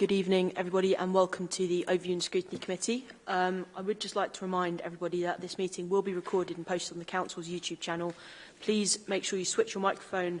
Good evening, everybody, and welcome to the Overview and Scrutiny Committee. Um, I would just like to remind everybody that this meeting will be recorded and posted on the Council's YouTube channel. Please make sure you switch your microphone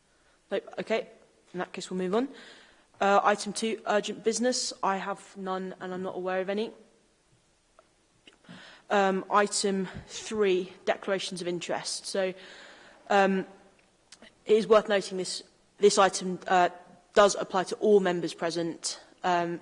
Nope. Okay. In that case, we'll move on. Uh, item two, urgent business. I have none and I'm not aware of any. Um, item three, declarations of interest. So um, it is worth noting this This item uh, does apply to all members present, um,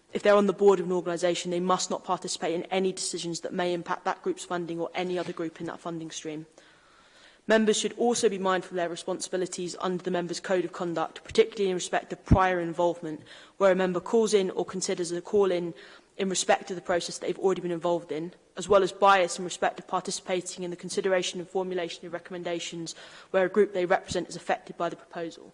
if they're on the board of an organisation, they must not participate in any decisions that may impact that group's funding or any other group in that funding stream. Members should also be mindful of their responsibilities under the Members' Code of Conduct, particularly in respect of prior involvement, where a member calls in or considers a call-in in respect of the process they've already been involved in, as well as bias in respect of participating in the consideration and formulation of recommendations where a group they represent is affected by the proposal.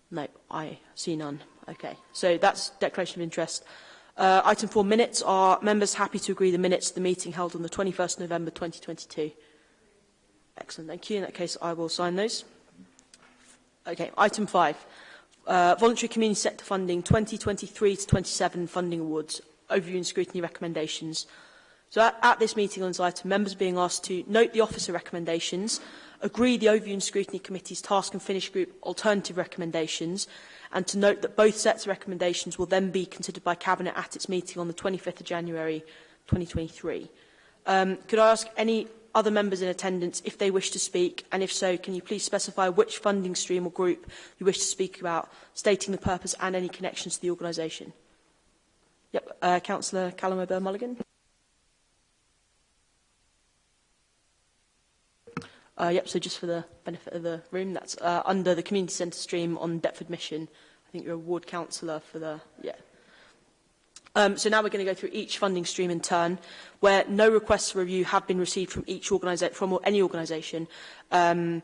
No, I see none. Okay, so that's declaration of interest. Uh, item 4, minutes. Are members happy to agree the minutes of the meeting held on the 21st November 2022? Excellent, thank you. In that case, I will sign those. Okay, item 5. Uh, voluntary community sector funding 2023 to 27 funding awards, overview and scrutiny recommendations. So at, at this meeting on this item, members are being asked to note the officer recommendations, agree the overview and scrutiny committee's task and finish group alternative recommendations, and to note that both sets of recommendations will then be considered by Cabinet at its meeting on the 25th of January 2023. Um, could I ask any other members in attendance if they wish to speak? And if so, can you please specify which funding stream or group you wish to speak about, stating the purpose and any connections to the organisation? Yep, uh, Councillor Callum O'Byrne-Mulligan. Uh, yep, so just for the benefit of the room, that's uh, under the community centre stream on Deptford Mission. I think you're a ward councillor for the, yeah. Um, so now we're going to go through each funding stream in turn, where no requests for review have been received from each organisation, from any organisation. Um,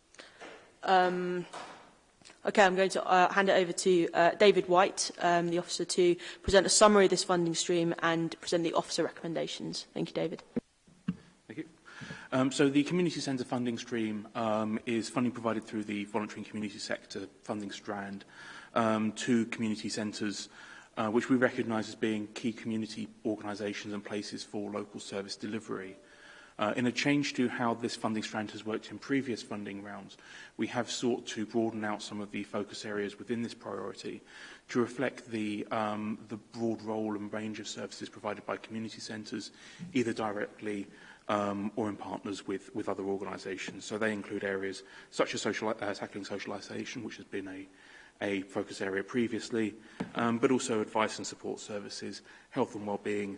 Um, Okay, I'm going to uh, hand it over to uh, David White, um, the officer, to present a summary of this funding stream and present the officer recommendations. Thank you, David. Thank you. Um, so the community centre funding stream um, is funding provided through the voluntary and community sector funding strand um, to community centres, uh, which we recognise as being key community organisations and places for local service delivery. Uh, in a change to how this funding strand has worked in previous funding rounds, we have sought to broaden out some of the focus areas within this priority to reflect the, um, the broad role and range of services provided by community centres, either directly um, or in partners with, with other organisations. So they include areas such as social, uh, tackling socialisation, which has been a, a focus area previously, um, but also advice and support services, health and wellbeing,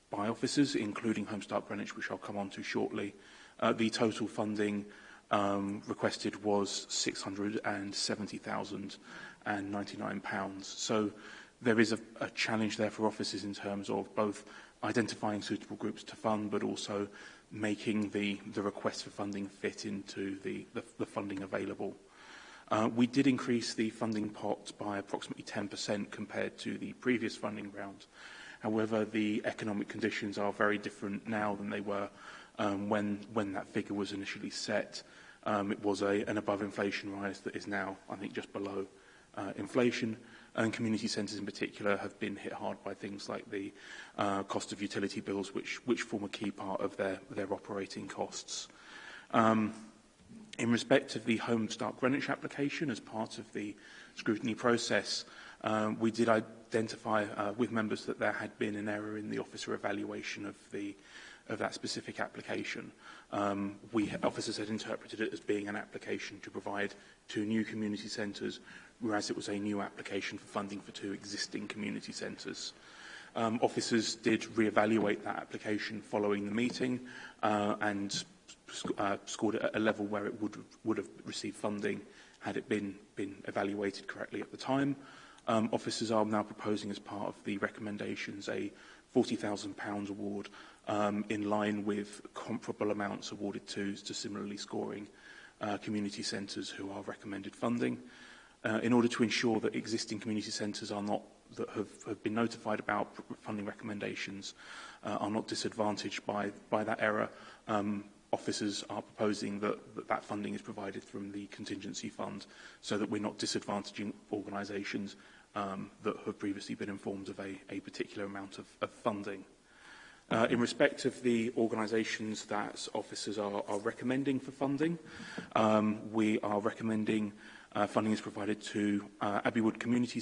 by officers, including Homestart Start Greenwich, which I'll come on to shortly, Uh, the total funding um, requested was £670,099. So there is a, a challenge there for offices in terms of both identifying suitable groups to fund, but also making the, the request for funding fit into the, the, the funding available. Uh, we did increase the funding pot by approximately 10% compared to the previous funding round. However, the economic conditions are very different now than they were um, when, when that figure was initially set, um, it was a, an above inflation rise that is now, I think, just below uh, inflation. And community centres in particular have been hit hard by things like the uh, cost of utility bills, which, which form a key part of their, their operating costs. Um, in respect of the Home Start Greenwich application, as part of the scrutiny process, um, we did identify uh, with members that there had been an error in the officer evaluation of the of that specific application. Um, we officers had interpreted it as being an application to provide two new community centres, whereas it was a new application for funding for two existing community centres. Um, officers did reevaluate that application following the meeting uh, and sc uh, scored at a level where it would, would have received funding had it been, been evaluated correctly at the time. Um, officers are now proposing as part of the recommendations a £40,000 award um, in line with comparable amounts awarded to, to similarly scoring uh, community centres who are recommended funding uh, in order to ensure that existing community centres are not that have, have been notified about funding recommendations uh, are not disadvantaged by, by that error. Um, officers are proposing that, that that funding is provided from the contingency fund so that we're not disadvantaging organisations um, that have previously been informed of a, a particular amount of, of funding uh, in respect of the organisations that officers are, are recommending for funding. Um, we are recommending uh, funding is provided to uh, Abbeywood Community,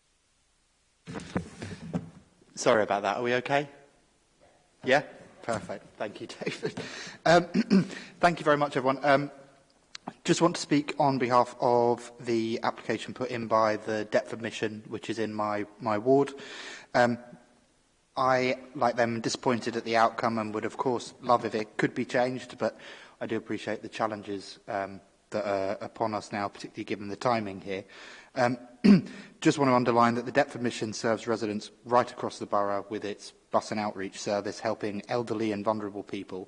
one. Sorry about that. Are we okay? Yeah? Perfect. Thank you, David. Um, thank you very much, everyone. Um, just want to speak on behalf of the application put in by the Deptford Mission, which is in my, my ward. Um, I, like them, disappointed at the outcome and would, of course, love if it could be changed, but I do appreciate the challenges um, that are upon us now, particularly given the timing here. Um, just want to underline that the Deptford Mission serves residents right across the borough with its bus and outreach service, helping elderly and vulnerable people.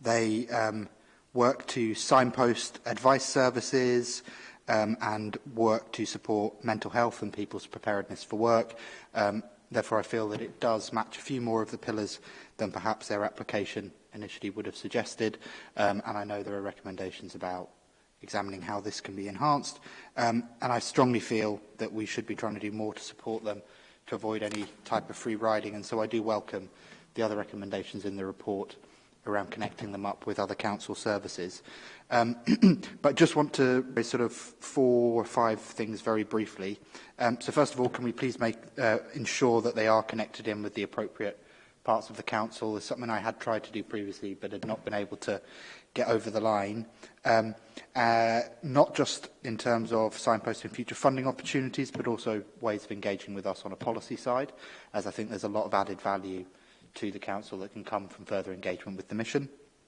they um, work to signpost advice services um, and work to support mental health and people's preparedness for work. Um, therefore, I feel that it does match a few more of the pillars than perhaps their application initially would have suggested. Um, and I know there are recommendations about examining how this can be enhanced. Um, and I strongly feel that we should be trying to do more to support them to avoid any type of free riding. And so I do welcome the other recommendations in the report around connecting them up with other council services. Um, but just want to raise sort of four or five things very briefly. Um, so first of all, can we please make, uh, ensure that they are connected in with the appropriate parts of the council is something I had tried to do previously but had not been able to get over the line. Um, uh, not just in terms of signposting future funding opportunities, but also ways of engaging with us on a policy side, as I think there's a lot of added value to the council that can come from further engagement with the mission.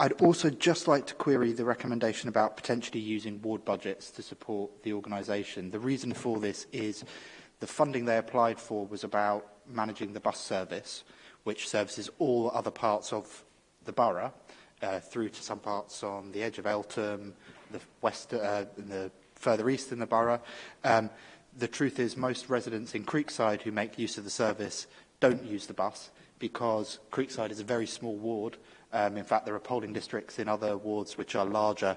I'd also just like to query the recommendation about potentially using ward budgets to support the organisation. The reason for this is the funding they applied for was about managing the bus service, which services all other parts of the borough, uh, through to some parts on the edge of Eltham, the west, uh, the further east in the borough. Um, the truth is most residents in Creekside who make use of the service don't use the bus because Creekside is a very small ward Um, in fact, there are polling districts in other wards which are larger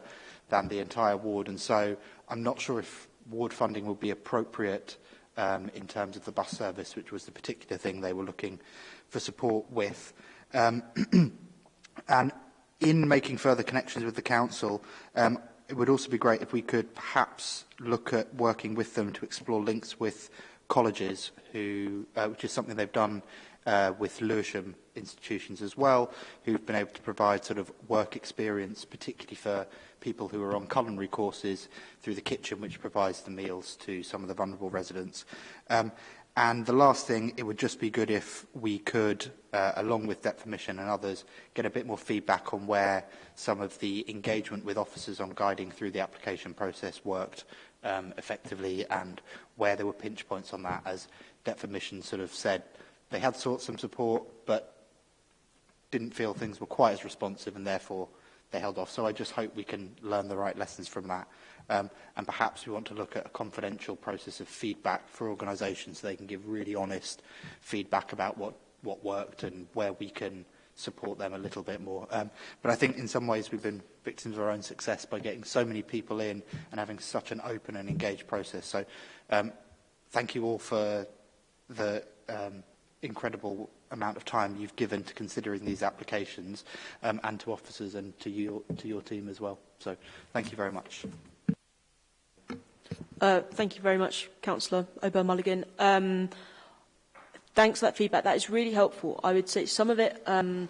than the entire ward. And so I'm not sure if ward funding would be appropriate um, in terms of the bus service, which was the particular thing they were looking for support with. Um, and in making further connections with the council, um, it would also be great if we could perhaps look at working with them to explore links with colleges, who, uh, which is something they've done uh, with Lewisham institutions as well, who've been able to provide sort of work experience, particularly for people who are on culinary courses through the kitchen, which provides the meals to some of the vulnerable residents. Um, And the last thing, it would just be good if we could, uh, along with Depth permission and others, get a bit more feedback on where some of the engagement with officers on guiding through the application process worked um, effectively and where there were pinch points on that. As Depth Mission sort of said, they had sought some support, but didn't feel things were quite as responsive and therefore they held off. So I just hope we can learn the right lessons from that. Um, and perhaps we want to look at a confidential process of feedback for organisations so they can give really honest feedback about what, what worked and where we can support them a little bit more. Um, but I think in some ways we've been victims of our own success by getting so many people in and having such an open and engaged process. So um, thank you all for the um, incredible amount of time you've given to considering these applications um, and to officers and to your, to your team as well. So thank you very much. Uh, thank you very much, Councillor Ober-Mulligan. Um, thanks for that feedback. That is really helpful. I would say some of it um,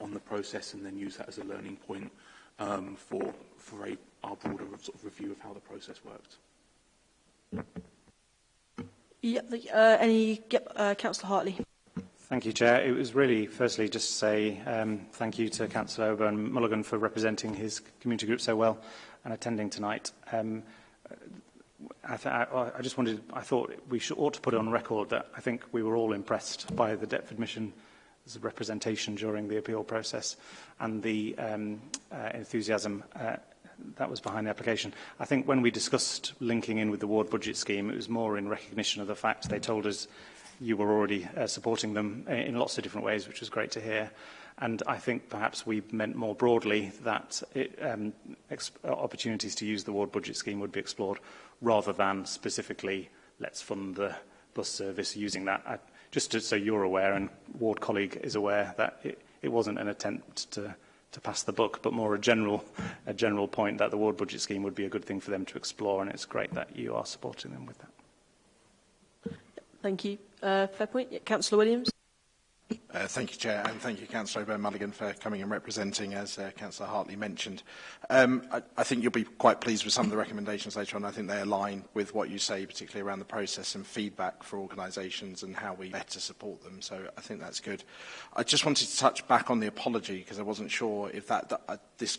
on the process and then use that as a learning point um, for, for a, our broader sort of review of how the process worked. Yep, uh, any, yep, uh, Councillor Hartley. Thank you, Chair. It was really, firstly, just to say um, thank you to Councillor Oban Mulligan for representing his community group so well and attending tonight. Um, I, I, I just wanted, I thought we should, ought to put on record that I think we were all impressed by the Deptford Mission representation during the appeal process and the um, uh, enthusiasm uh, that was behind the application. I think when we discussed linking in with the ward budget scheme, it was more in recognition of the fact they told us you were already uh, supporting them uh, in lots of different ways, which was great to hear. And I think perhaps we meant more broadly that it, um, uh, opportunities to use the ward budget scheme would be explored rather than specifically let's fund the bus service using that. I, just to, so you're aware and ward colleague is aware that it, it wasn't an attempt to to pass the buck, but more a general, a general point that the ward budget scheme would be a good thing for them to explore, and it's great that you are supporting them with that. Thank you. Uh, fair point. Yeah, Councillor Williams. Uh, thank you, Chair, and thank you, Councillor O'Byrne Mulligan, for coming and representing, as uh, Councillor Hartley mentioned. Um, I, I think you'll be quite pleased with some of the recommendations later on. I think they align with what you say, particularly around the process and feedback for organisations and how we better support them. So I think that's good. I just wanted to touch back on the apology, because I wasn't sure if that, that uh, this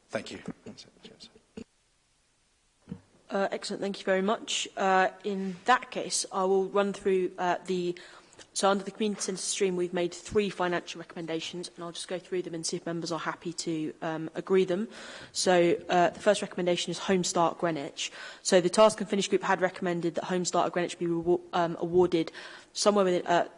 Thank you. Uh, excellent, thank you very much. Uh, in that case, I will run through uh, the So under the community centre stream, we've made three financial recommendations, and I'll just go through them and see if members are happy to um, agree them. So uh, the first recommendation is Home Start Greenwich. So the Task and Finish Group had recommended that Home Start Greenwich be um, awarded somewhere within uh,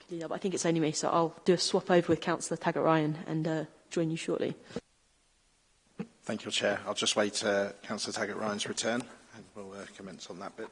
could do that, but I think it's only me, so I'll do a swap over with Councillor Taggart-Ryan and uh, join you shortly. Thank you, Chair. I'll just wait uh, Councillor Taggart-Ryan's return and we'll uh, commence on that bit.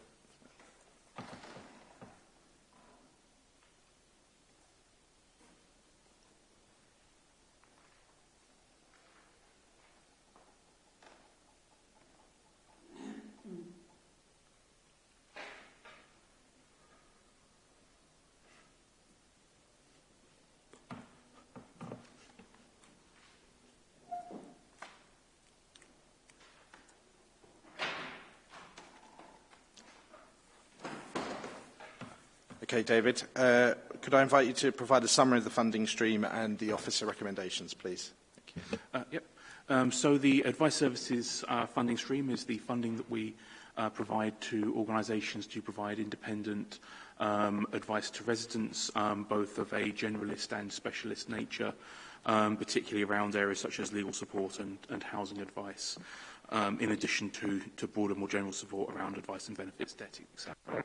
Okay, David. Uh, could I invite you to provide a summary of the funding stream and the officer recommendations, please? Uh, yep. Um, so the advice services uh, funding stream is the funding that we uh, provide to organisations to provide independent um, advice to residents, um, both of a generalist and specialist nature, um, particularly around areas such as legal support and, and housing advice, um, in addition to, to broader, more general support around advice and benefits, debt, etc.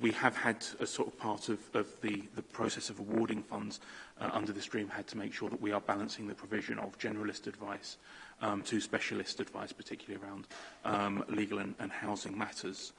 we have had a sort of part of, of the, the process of awarding funds uh, under the stream had to make sure that we are balancing the provision of generalist advice um, to specialist advice, particularly around um, legal and, and housing matters.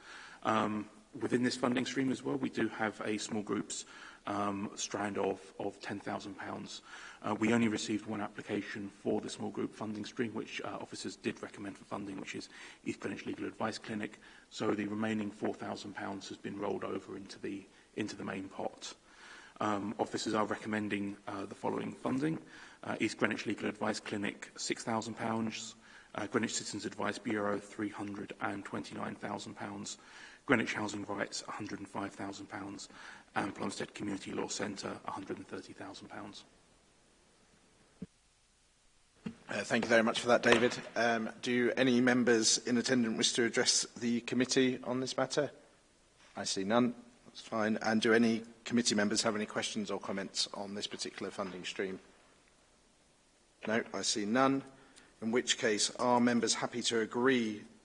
Um, within this funding stream as well, we do have a small groups um, strand of, of £10,000. Uh, we only received one application for the small group funding stream, which uh, officers did recommend for funding, which is East Greenwich Legal Advice Clinic. So the remaining £4,000 has been rolled over into the, into the main pot. Um, officers are recommending uh, the following funding. Uh, East Greenwich Legal Advice Clinic, £6,000. Uh, Greenwich Citizens Advice Bureau, £329,000. Greenwich Housing Rights, £105,000, and Plumstead Community Law Centre £130,000. Uh, thank you very much for that, David. Um, do any members in attendance wish to address the committee on this matter? I see none. That's fine. And do any committee members have any questions or comments on this particular funding stream? No, I see none. In which case, are members happy to agree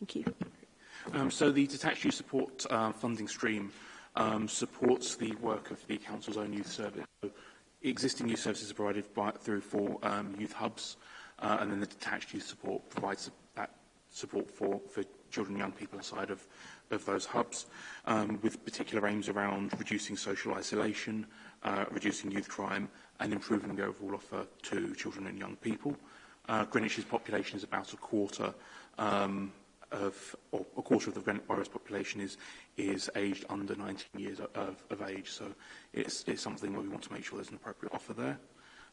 Thank you. Um, so the detached youth support uh, funding stream um, supports the work of the Council's own youth service. So existing youth services provided by, through four um, youth hubs, uh, and then the detached youth support provides that support for, for children and young people outside of, of those hubs, um, with particular aims around reducing social isolation, uh, reducing youth crime, and improving the overall offer to children and young people. Uh, Greenwich's population is about a quarter um, of, or a quarter of the Brent Boris population is is aged under 19 years of, of age. So it's, it's something where we want to make sure there's an appropriate offer there.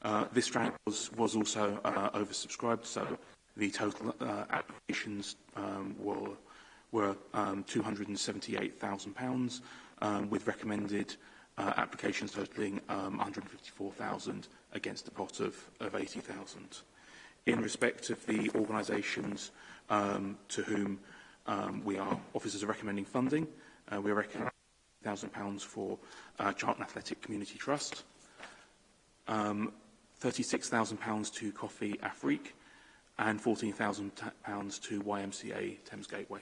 Uh, this grant was, was also uh, oversubscribed, so the total uh, applications um, were, were um, £278,000, um, with recommended uh, applications totaling um, 154,000 against a pot of, of 80,000. In respect of the organisations um, to whom um, we are officers are recommending funding. Uh, we are recommending £1,000 for uh, Charlton Athletic Community Trust, um, £36,000 to Coffee Afrique, and £14,000 to YMCA Thames Gateway.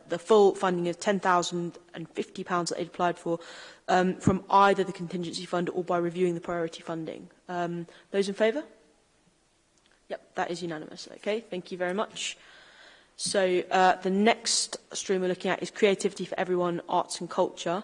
the full funding of £10,050 that they applied for um, from either the contingency fund or by reviewing the priority funding. Um, those in favour? Yep, that is unanimous. Okay, thank you very much. So uh, the next stream we're looking at is Creativity for Everyone, Arts and Culture.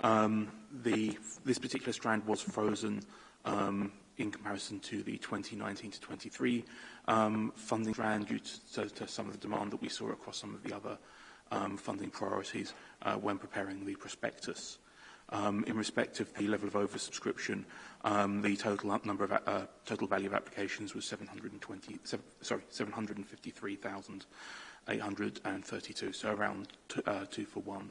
Um, the, this particular strand was frozen um, in comparison to the 2019 to 23 um, funding round due to, to, some of the demand that we saw across some of the other um, funding priorities uh, when preparing the prospectus. Um, in respect of the level of oversubscription, um, the total number of uh, total value of applications was 720, seven, sorry 753,832, so around uh, two for one,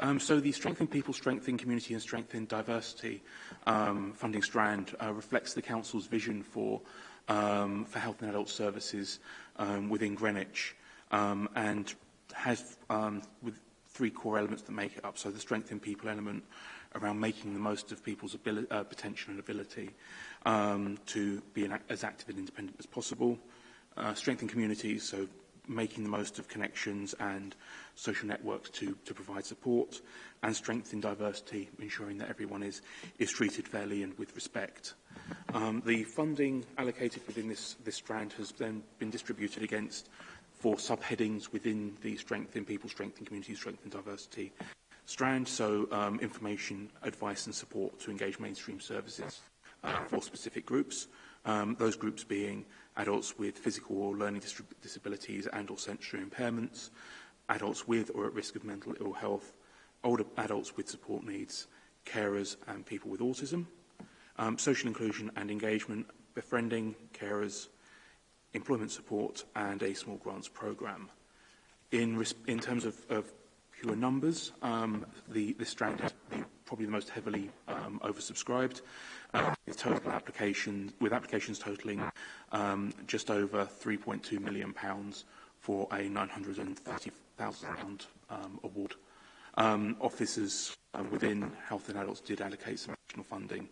Um, so the Strengthen People, Strengthen Community and Strengthen Diversity um, funding strand uh, reflects the Council's vision for, um, for health and adult services um, within Greenwich um, and has um, with three core elements that make it up. So the strength in people element around making the most of people's uh, potential and ability um, to be an, as active and independent as possible. Uh, strength in communities, so making the most of connections and social networks to, to provide support. And strength in diversity, ensuring that everyone is, is treated fairly and with respect. Um, the funding allocated within this, this strand has then been distributed against four subheadings within the strengthen people, strengthen communities, strengthen diversity strand. So um, information, advice and support to engage mainstream services uh, for specific groups. Um, those groups being adults with physical or learning disabilities and or sensory impairments, adults with or at risk of mental ill health, older adults with support needs, carers and people with autism. Um, social inclusion and engagement, befriending carers, employment support and a small grants programme. In, in terms of, of pure numbers, um, the, this strand is probably the most heavily um, oversubscribed, uh, with, total applications, with applications totalling um, just over £3.2 million pounds for a £930,000 um, award. Um, officers uh, within Health and Adults did allocate some additional funding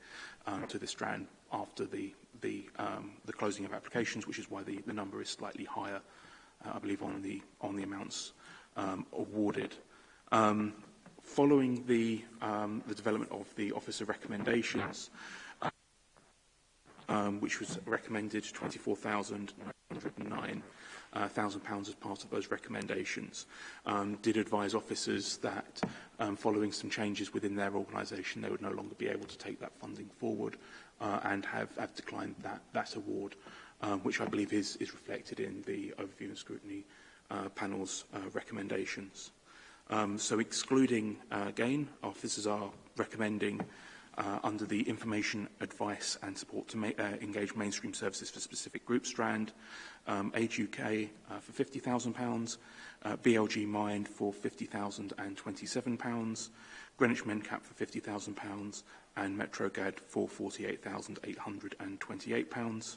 um, to this strand after the, the, um, the closing of applications, which is why the, the number is slightly higher, uh, I believe, on the, on the amounts um, awarded. Um, following the, um, the development of the Office of Recommendations, um, which was recommended 24,909, £1,000 uh, as part of those recommendations. Um, did advise officers that um, following some changes within their organisation, they would no longer be able to take that funding forward uh, and have, have declined that, that award, um, which I believe is, is reflected in the overview and scrutiny uh, panel's uh, recommendations. Um, so excluding uh, gain, officers are recommending uh, under the information, advice and support to ma uh, engage mainstream services for specific groups strand, um, Age UK uh, for £50,000, uh, BLG Mind for £50,027, Greenwich MenCap for £50,000 and MetroGAD for £48,828.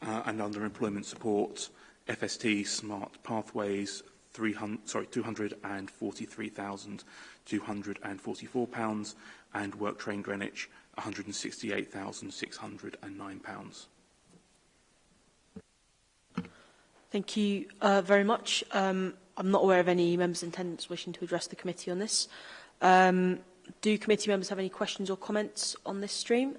Uh, and under employment support, FST Smart Pathways 300, sorry, £243,244 and work train Greenwich £168,609. Thank you uh, very much. Um, I'm not aware of any members in attendance wishing to address the committee on this. Um, do committee members have any questions or comments on this stream?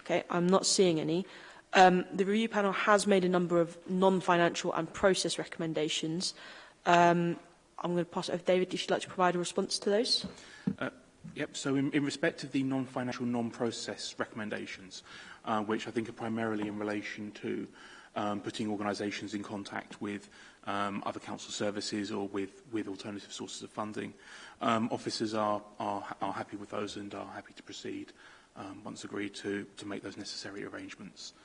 Okay, I'm not seeing any. Um, the review panel has made a number of non-financial and process recommendations. Um, I'm going to pass it over to David. If you'd like to provide a response to those. Uh, Yep, so in, in respect of the non-financial, non-process recommendations, uh, which I think are primarily in relation to um, putting organisations in contact with um, other council services or with, with alternative sources of funding, um, officers are, are, are happy with those and are happy to proceed um, once agreed to, to make those necessary arrangements. Uh,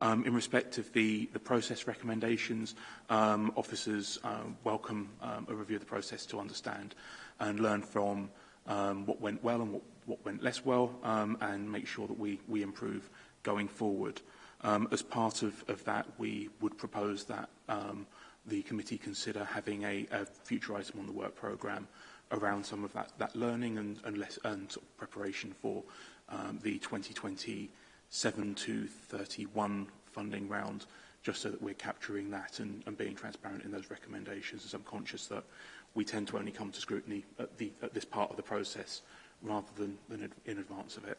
um, in respect of the, the process recommendations, um, officers um, welcome um, a review of the process to understand and learn from um, what went well and what, what went less well um, and make sure that we, we improve going forward. Um, as part of, of that, we would propose that um, the committee consider having a, a future item on the work programme around some of that, that learning and, and, less, and sort of preparation for um, the 2020 7231 funding round, just so that we're capturing that and, and being transparent in those recommendations, as I'm conscious that we tend to only come to scrutiny at, the, at this part of the process rather than, than in advance of it.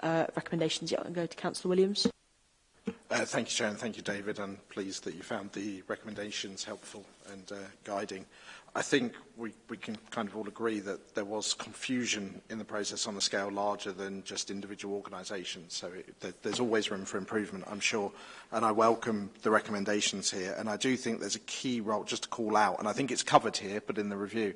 uh, recommendations. Yeah, I'm going to Councillor Williams. Uh, thank you, Chair, and thank you, David. I'm pleased that you found the recommendations helpful and uh, guiding. I think we, we can kind of all agree that there was confusion in the process on a scale larger than just individual organisations. So it, there's always room for improvement, I'm sure. And I welcome the recommendations here. And I do think there's a key role, just to call out, and I think it's covered here, but in the review,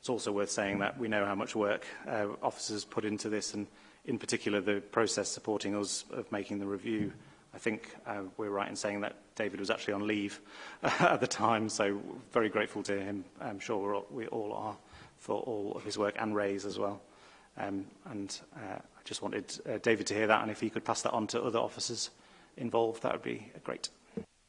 it's also worth saying that we know how much work uh, officers put into this and in particular the process supporting us of making the review. I think uh, we're right in saying that David was actually on leave at the time, so very grateful to him. I'm sure we're all, we all are for all of his work and Ray's as well. Um, and uh, I just wanted uh, David to hear that, and if he could pass that on to other officers involved, that would be great.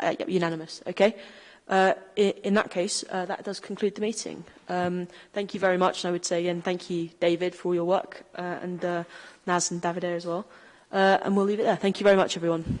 Uh, yep, unanimous. Okay. Uh, in that case, uh, that does conclude the meeting. Um, thank you very much, and I would say and thank you, David, for all your work, uh, and uh, Naz and Davide as well. Uh, and we'll leave it there. Thank you very much, everyone.